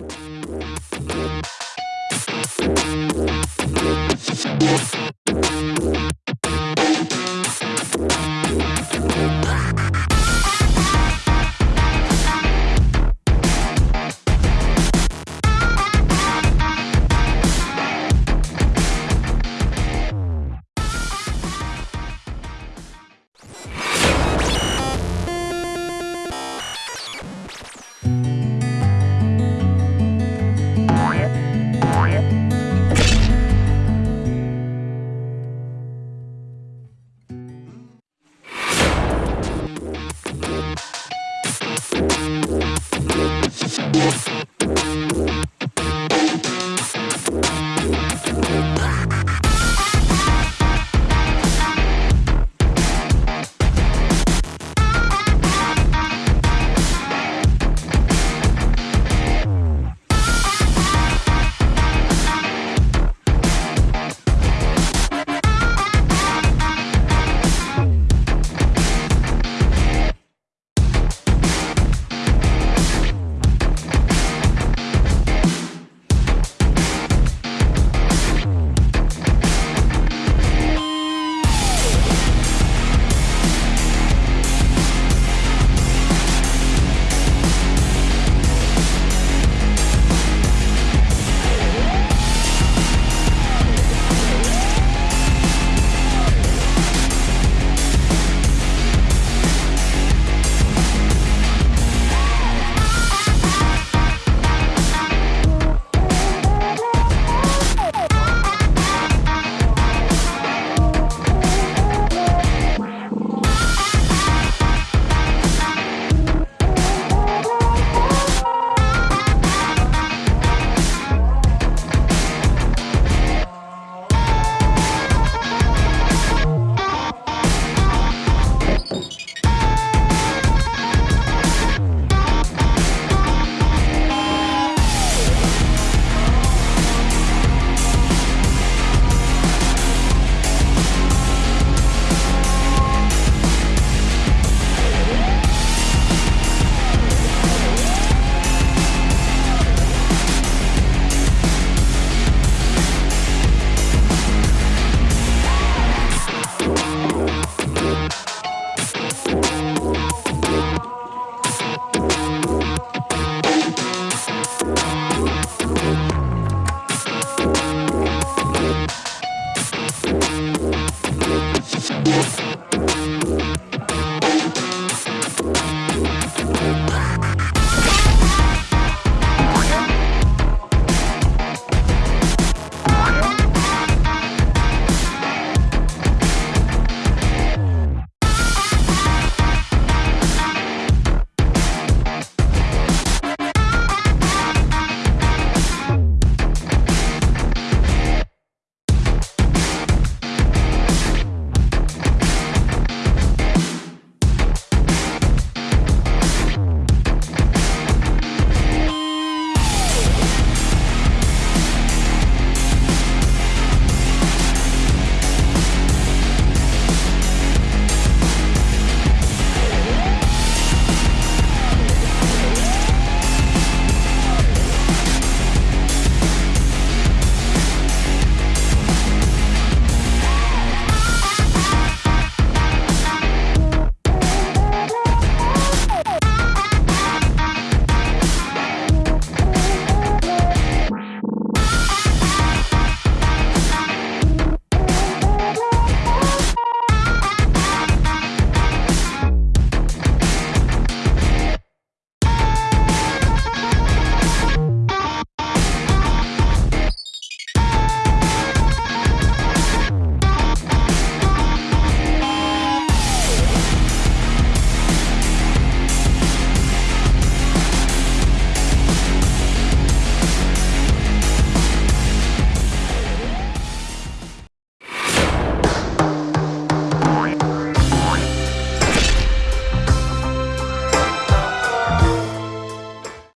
Bye. Yes.